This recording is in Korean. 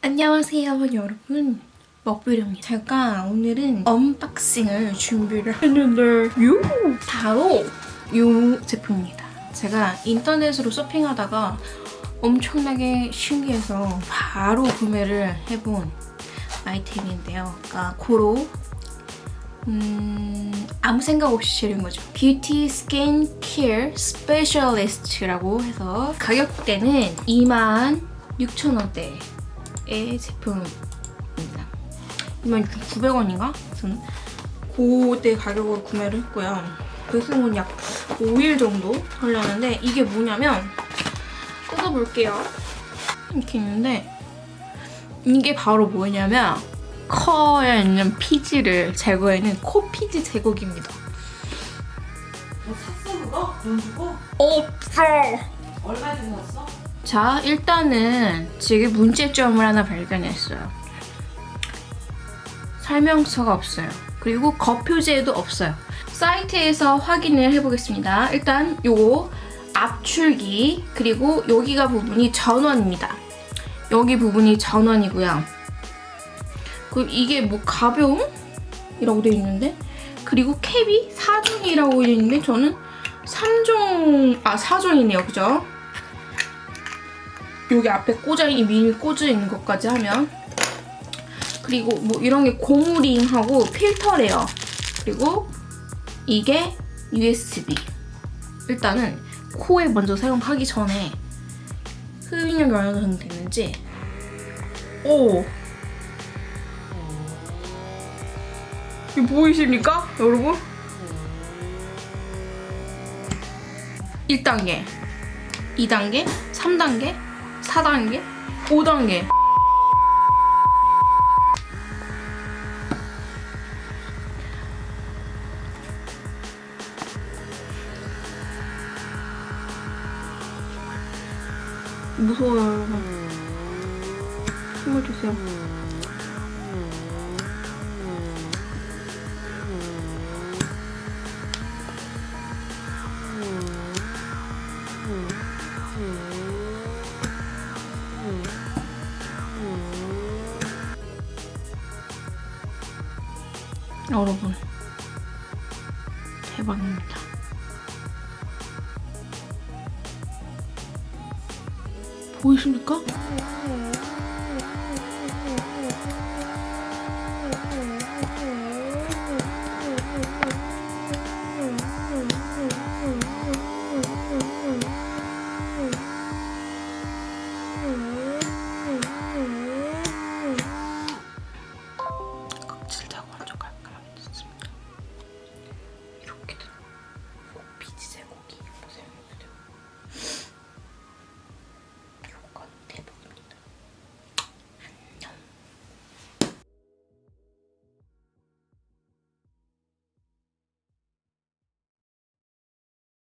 안녕하세요 여러분. 먹부려입니다. 제가 오늘은 unboxing을 준비를 했는데 요. 바로 요 제품입니다. 제가 인터넷으로 쇼핑하다가 엄청나게 신기해서 바로 구매를 해본 아이템인데요. 그러니까 고로 음, 아무 생각 없이 재는 거죠. beauty skin care specialist라고 해서 가격대는 26,000원대 의 제품입니다. 26,900원인가? 저는 그때 가격으로 구매를 했고요. 배송은 약 5일 정도 걸렸는데 이게 뭐냐면 뜯어볼게요. 이렇게 있는데 이게 바로 뭐냐면 코에 있는 피지를 제거해는 코 피지 제거기입니다. 뭐 샀어 그거? 돈 주고? 없어! 얼마 주고 샀어? 자, 일단은 지금 문제점을 하나 발견했어요. 설명서가 없어요. 그리고 거표제도 없어요. 사이트에서 확인을 해보겠습니다. 일단 요거 압출기 그리고 여기가 부분이 전원입니다. 여기 부분이 전원이고요. 그 이게 뭐 가벼움 이라고 되어 있는데 그리고 캡이 4종이라고 되어 있는데 저는 3종 아 4종이네요 그죠? 여기 앞에 꽂아 있는 미니 꽂아 있는 것까지 하면. 그리고 뭐 이런 게 고무링하고 필터래요. 그리고 이게 USB 일단은 코에 먼저 사용하기 전에 흡입력이 어느 정도 됐는지. 오! 이거 보이십니까? 여러분? 1단계, 2단계, 3단계, 4단계, 5단계? 무서워요. 여러분 힘을 주세요 여러분 대박입니다. 보이십니까?